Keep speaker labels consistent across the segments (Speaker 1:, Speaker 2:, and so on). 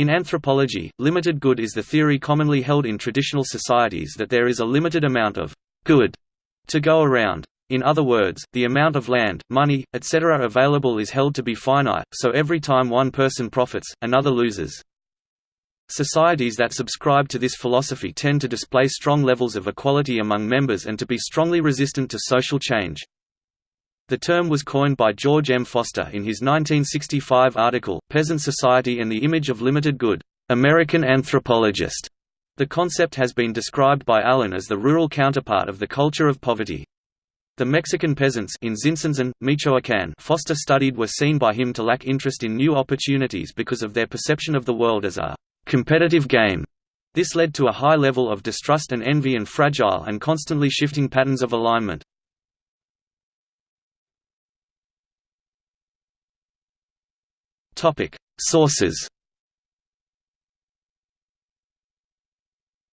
Speaker 1: In anthropology, limited good is the theory commonly held in traditional societies that there is a limited amount of good to go around. In other words, the amount of land, money, etc. available is held to be finite, so every time one person profits, another loses. Societies that subscribe to this philosophy tend to display strong levels of equality among members and to be strongly resistant to social change. The term was coined by George M. Foster in his 1965 article, Peasant Society and the Image of Limited Good, American Anthropologist. The concept has been described by Allen as the rural counterpart of the culture of poverty. The Mexican peasants in Tzintzuntzan, Michoacán Foster studied were seen by him to lack interest in new opportunities because of their perception of the world as a competitive game. This led to a high level of distrust and envy and fragile and constantly shifting patterns of alignment. Topic: Sources.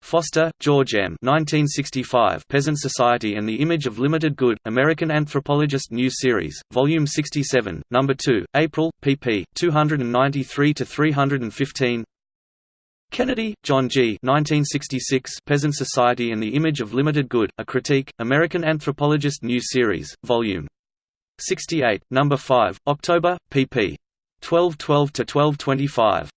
Speaker 1: Foster, George M. 1965. Peasant Society and the Image of Limited Good. American Anthropologist New Series, Volume 67, Number 2, April, pp. 293 to 315. Kennedy, John G. 1966. Peasant Society and the Image of Limited Good. A Critique. American Anthropologist New Series, Volume 68, Number 5, October, pp. 1212 to 1225.